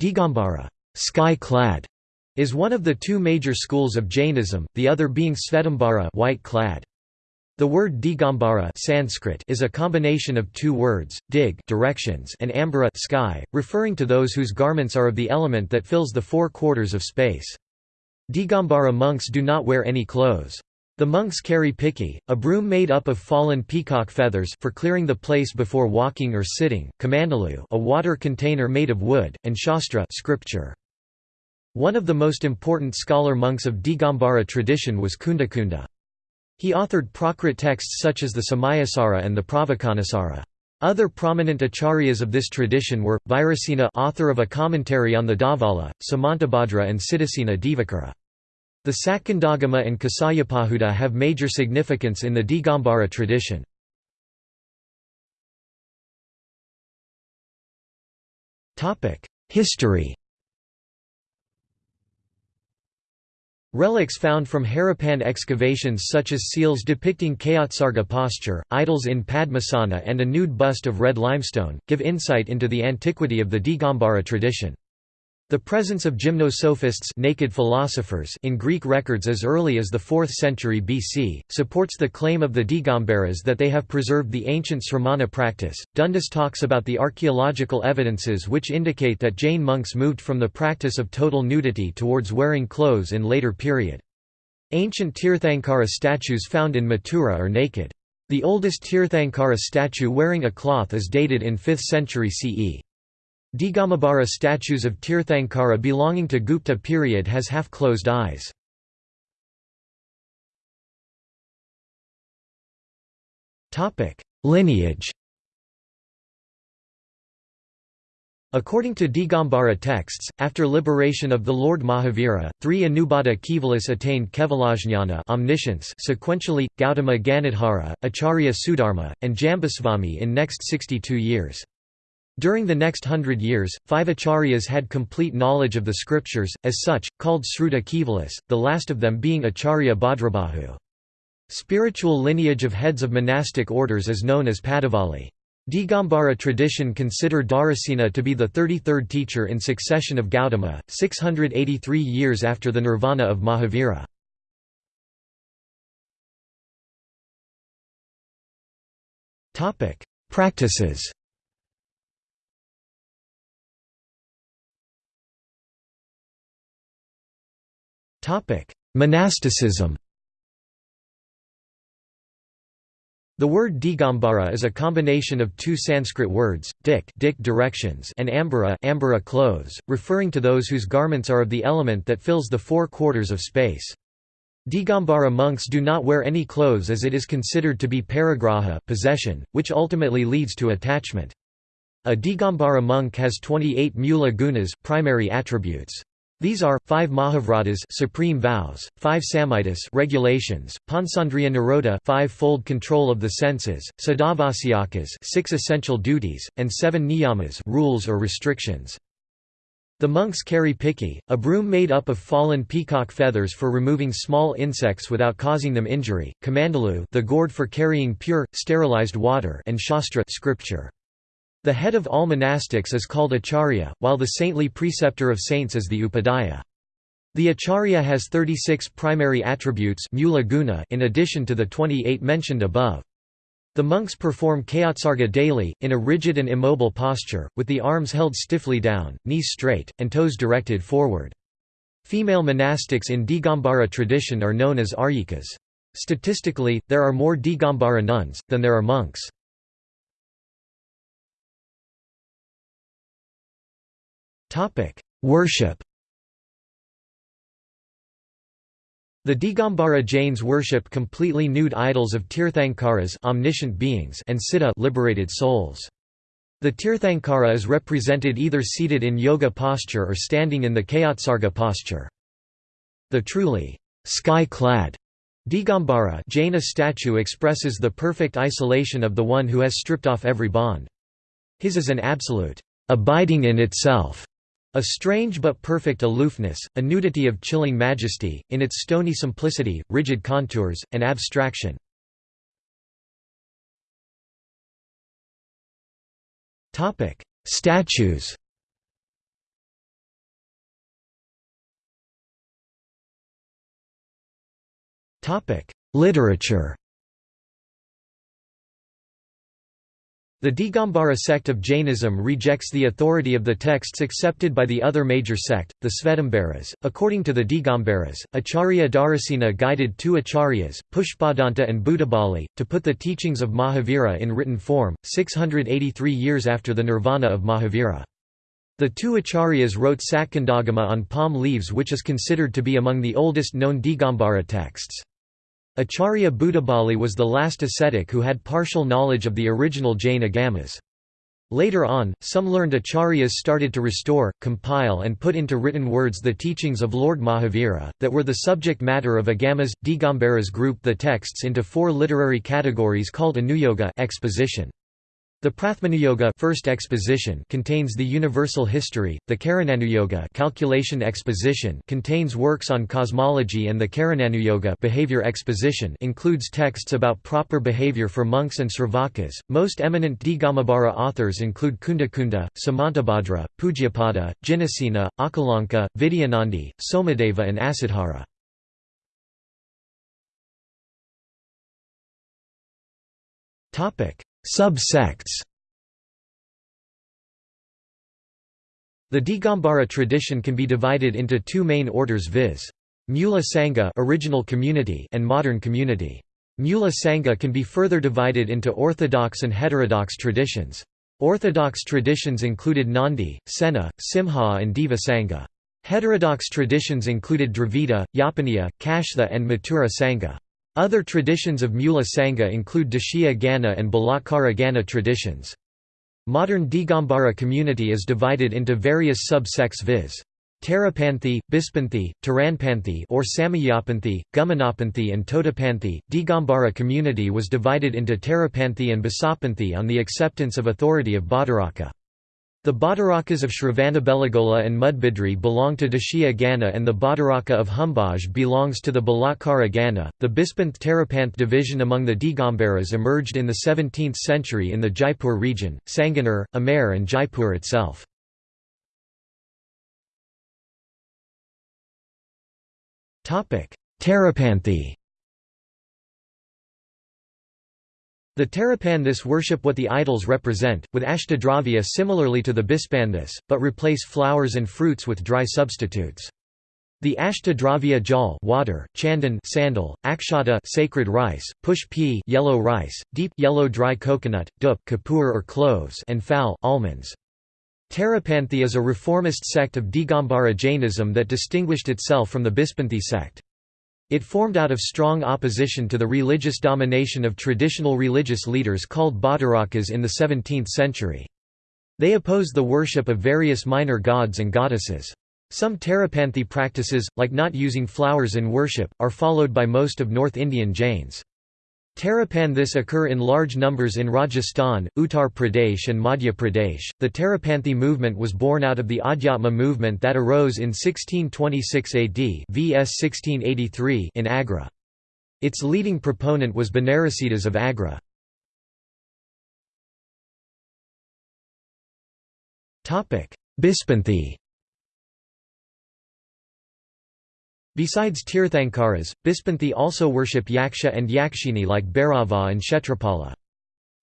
Digambara sky-clad", is one of the two major schools of Jainism, the other being Svetambara white-clad. The word Digambara Sanskrit is a combination of two words, dig directions and ambara sky, referring to those whose garments are of the element that fills the four quarters of space. Digambara monks do not wear any clothes. The monks carry piki, a broom made up of fallen peacock feathers for clearing the place before walking or sitting, kamandalu a water container made of wood, and shastra scripture. One of the most important scholar monks of Digambara tradition was Kundakunda. He authored Prakrit texts such as the Samayasara and the Pravachanasara. Other prominent acharyas of this tradition were, Virasena author of a commentary on the Dhavala, Samantabhadra and Siddhasena Divakara. The Sakandagama and Kasayapahuta have major significance in the Digambara tradition. History Relics found from Harappan excavations such as seals depicting Kayotsarga posture, idols in Padmasana and a nude bust of red limestone, give insight into the antiquity of the Digambara tradition. The presence of gymnosophists naked philosophers in Greek records as early as the 4th century BC, supports the claim of the Digambaras that they have preserved the ancient sramana practice. Dundas talks about the archaeological evidences which indicate that Jain monks moved from the practice of total nudity towards wearing clothes in later period. Ancient Tirthankara statues found in Mathura are naked. The oldest Tirthankara statue wearing a cloth is dated in 5th century CE. Digambara statues of Tirthankara belonging to Gupta period has half-closed eyes. Lineage According to Digambara texts, after liberation of the Lord Mahavira, three Anubaddha Kevalis attained Kevalajnana omniscience sequentially, Gautama Ganadhara, Acharya Sudharma, and Jambusvami in next 62 years. During the next hundred years, five acharyas had complete knowledge of the scriptures, as such, called Sruta Kevalis, the last of them being Acharya Bhadrabahu. Spiritual lineage of heads of monastic orders is known as Padavali. Digambara tradition consider Dharasena to be the 33rd teacher in succession of Gautama, 683 years after the nirvana of Mahavira. Practices Monasticism The word Digambara is a combination of two Sanskrit words, dik, dik directions and ambara, ambara clothes, referring to those whose garments are of the element that fills the four quarters of space. Digambara monks do not wear any clothes as it is considered to be parigraha possession, which ultimately leads to attachment. A Digambara monk has 28 mula gunas primary attributes. These are, five Mahavratas supreme vows, five Samitis regulations, Panchandriya Nirodha five-fold control of the senses, Sadavasyakas six essential duties, and seven Niyamas rules or restrictions. The monks carry piki, a broom made up of fallen peacock feathers for removing small insects without causing them injury, kamandalu the gourd for carrying pure, sterilized water and shastra scripture. The head of all monastics is called acharya, while the saintly preceptor of saints is the upadhyaya. The acharya has 36 primary attributes in addition to the 28 mentioned above. The monks perform kayotsarga daily, in a rigid and immobile posture, with the arms held stiffly down, knees straight, and toes directed forward. Female monastics in Digambara tradition are known as aryikas. Statistically, there are more Digambara nuns, than there are monks. Topic: Worship. The Digambara Jains worship completely nude idols of Tirthankaras omniscient beings and Siddha liberated souls. The Tirthankara is represented either seated in yoga posture or standing in the Kayotsarga posture. The truly sky-clad Digambara Jaina statue expresses the perfect isolation of the one who has stripped off every bond. His is an absolute abiding in itself a strange but perfect aloofness, a nudity of chilling majesty, in its stony simplicity, rigid contours, and abstraction. Statues Literature The Digambara sect of Jainism rejects the authority of the texts accepted by the other major sect, the Svetambaras. According to the Digambaras, Acharya Dharasena guided two acharyas, Pushpadanta and Bhutabali, to put the teachings of Mahavira in written form, 683 years after the nirvana of Mahavira. The two acharyas wrote Satkandagama on palm leaves which is considered to be among the oldest known Digambara texts. Acharya Bhutabali was the last ascetic who had partial knowledge of the original Jain agamas. Later on, some learned acharyas started to restore, compile and put into written words the teachings of Lord Mahavira, that were the subject matter of agamas. Digambaras grouped the texts into four literary categories called Anuyoga exposition. The Prathamanuyoga first exposition contains the universal history, the Karananuyoga calculation exposition contains works on cosmology and the Charananuyoga behavior exposition includes texts about proper behavior for monks and sravakas. Most eminent Digambara authors include Kundakunda, Samantabhadra, Pujyapada, Jinasena, Akalanka, Vidyanandi, Somadeva and Asadhara. Topic Sub-sects The Digambara tradition can be divided into two main orders viz. Mula Sangha original community and modern community. Mula Sangha can be further divided into orthodox and heterodox traditions. Orthodox traditions included Nandi, Sena, Simha and Deva Sangha. Heterodox traditions included Dravida, Yapaniya, Kashtha and Mathura Sangha. Other traditions of Mula Sangha include Dashya Gana and Balatkara Gana traditions. Modern Digambara community is divided into various sub-sects viz. Tarapanthi, Bispanthi, Taranpanthi or Samayapanthi, Gumanapanthi and Totapanthi. Digambara community was divided into Tarapanthi and Basapanthi on the acceptance of authority of Bhattaraka. The Bhattarakas of Shravanabelagola and Mudbidri belong to Dashya Gana and the Bhattaraka of Humbaj belongs to the Balatkara Gana. The Bispanth Tarapanth division among the Digambaras emerged in the 17th century in the Jaipur region, Sanganer, Amer and Jaipur itself. Tarapanthi The Tarapanthis worship what the idols represent, with ashtadravya similarly to the Bispanthis, but replace flowers and fruits with dry substitutes. The ashtadravya jal water, chandan sandal, akshata sacred rice, push pea yellow rice, deep yellow dry coconut, dup kapur or cloves and fal almonds. Tarapanthi is a reformist sect of Digambara Jainism that distinguished itself from the Bispanthi sect. It formed out of strong opposition to the religious domination of traditional religious leaders called Bhattarakas in the 17th century. They opposed the worship of various minor gods and goddesses. Some Tarapanthi practices, like not using flowers in worship, are followed by most of North Indian Jains. Tarapanthis occur in large numbers in Rajasthan, Uttar Pradesh and Madhya Pradesh. The Tarapanthi movement was born out of the Adhyatma movement that arose in 1626 AD vs 1683 in Agra. Its leading proponent was Banarasidas of Agra. Bispanthi Besides Tirthankaras, Bispanthi also worship Yaksha and Yakshini like Bhairava and Kshetrapala.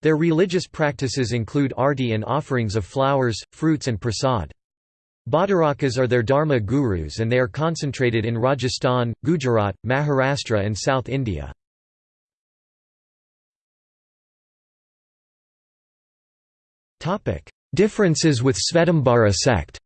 Their religious practices include arti and offerings of flowers, fruits and prasad. Bhattarakas are their dharma gurus and they are concentrated in Rajasthan, Gujarat, Maharashtra and South India. Differences with Svetambara sect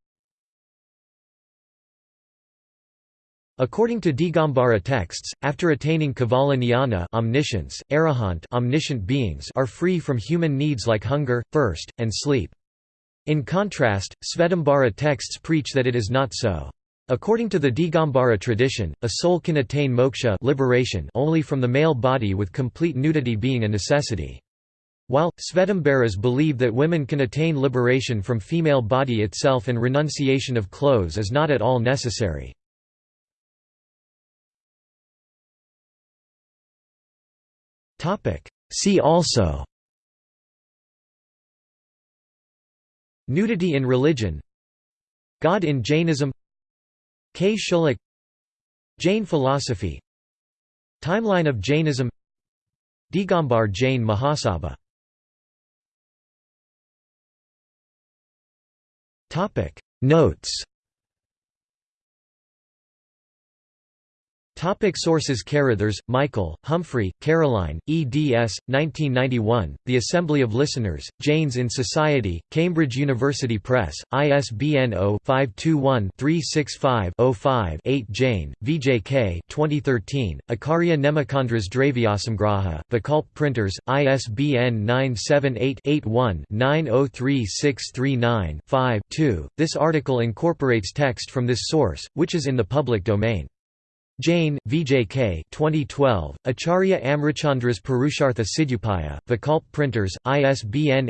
According to Digambara texts, after attaining Kevala Jnana omniscience, arahant omniscient beings are free from human needs like hunger, thirst, and sleep. In contrast, Svetambara texts preach that it is not so. According to the Digambara tradition, a soul can attain moksha liberation only from the male body with complete nudity being a necessity. While, Svetambaras believe that women can attain liberation from female body itself and renunciation of clothes is not at all necessary. See also. Nudity in religion. God in Jainism. Kshullak Jain philosophy. Timeline of Jainism. Digambar Jain Mahasabha. Notes Topic sources Carruthers, Michael, Humphrey, Caroline, eds. 1991, The Assembly of Listeners, Jains in Society, Cambridge University Press, ISBN 0-521-365-05-8 Jain, VJK 2013, Acharya Nemichandras Dravyasamgraha, Vikalp Printers, ISBN 978-81-903639-5-2. This article incorporates text from this source, which is in the public domain. Jain, VJK 2012, Acharya Amritchandras Purushartha Siddhyupaya, Vikalp Printers, ISBN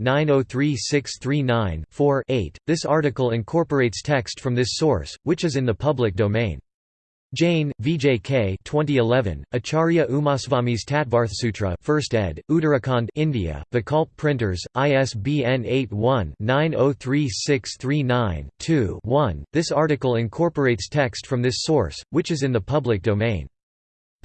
81-903639-4-8. This article incorporates text from this source, which is in the public domain. Jain, VJK 2011, Acharya Umaswami's Tattvarthasutra 1st ed., Uttarakhand India, Vikalp Printers, ISBN 81-903639-2-1. This article incorporates text from this source, which is in the public domain.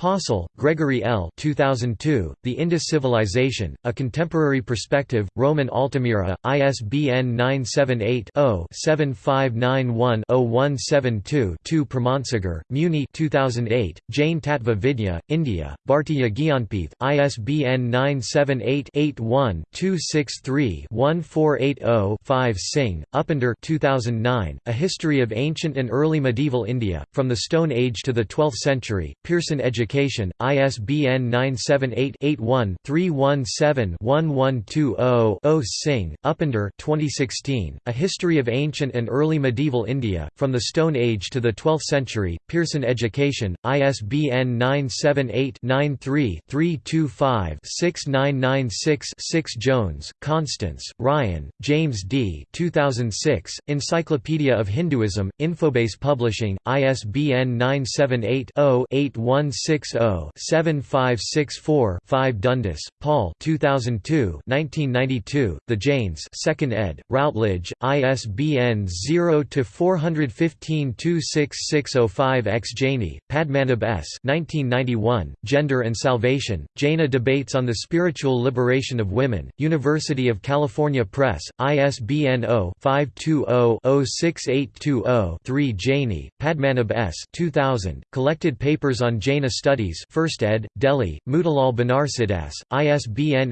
Possehl, Gregory L. 2002, The Indus Civilization, A Contemporary Perspective, Rowman Altamira, ISBN 978-0-7591-0172-2 Pramansagar, Muni 2008, Jain Tattva Vidya, India, Bhartiya Gyanpith, ISBN 978-81-263-1480-5 Singh, Upinder 2009, A History of Ancient and Early Medieval India, From the Stone Age to the Twelfth Century, Pearson Education Education, ISBN 978-81-317-1120-0 Singh, Upinder 2016, A History of Ancient and Early Medieval India, From the Stone Age to the Twelfth Century, Pearson Education, ISBN 978-93-325-6996-6 Jones, Constance, Ryan, James D. 2006, Encyclopedia of Hinduism, Infobase Publishing, ISBN 978 0 816 860-7564-5 Dundas, Paul 2002 1992, The Jains 2nd ed., Routledge, ISBN 0-415-26605 X Jaini, Padmanabh S. 1991, Gender and Salvation, Jaina Debates on the Spiritual Liberation of Women, University of California Press, ISBN 0-520-06820-3 Jaini, Padmanabh S. 2000, Collected Papers on Jaina Studies 1st ed., Delhi, Motilal Banarsidass, ISBN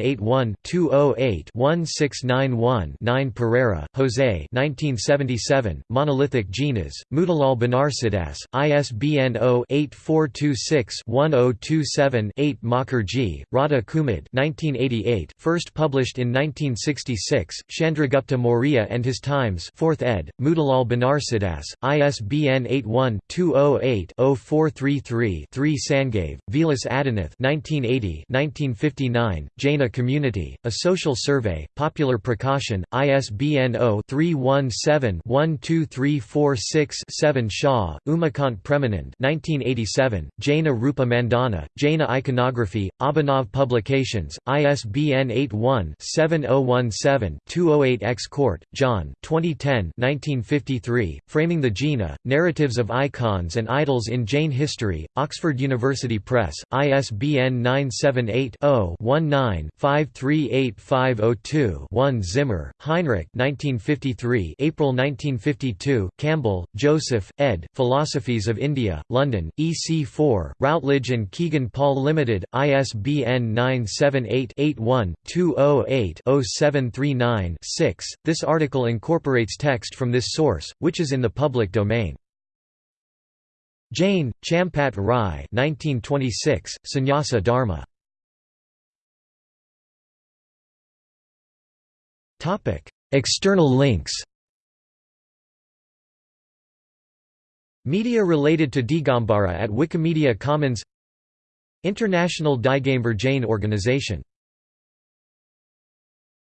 81-208-1691-9 Pereira, Jose 1977, Monolithic Jinas, Motilal Banarsidass, ISBN 0-8426-1027-8 Mukherjee, Radha Kumud 1988, first published in 1966, Chandragupta Maurya and His Times 4th ed., Motilal Banarsidass, ISBN 81-208-0433-3 Sangave, Vilas Adinath 1980 1959, Jaina Community, A Social Survey, Popular Prakashan, ISBN 0-317-12346-7 Shah, Umakant Premanand 1987, Jaina Rupa Mandana, Jaina Iconography, Abhinav Publications, ISBN 81-7017-208 X Cort, John 2010 1953, Framing the Jina, Narratives of Icons and Idols in Jain History, Oxford University Press, ISBN 978-0-19-538502-1 Zimmer, Heinrich 1953 April 1952, Campbell, Joseph, ed., Philosophies of India, London, EC4, Routledge and Kegan Paul Limited, ISBN 978-81-208-0739-6. This article incorporates text from this source, which is in the public domain. Jain, Champat Rai 1926, Sannyasa Dharma. External links. Media related to Digambara at Wikimedia Commons. International Digambar Jain Organization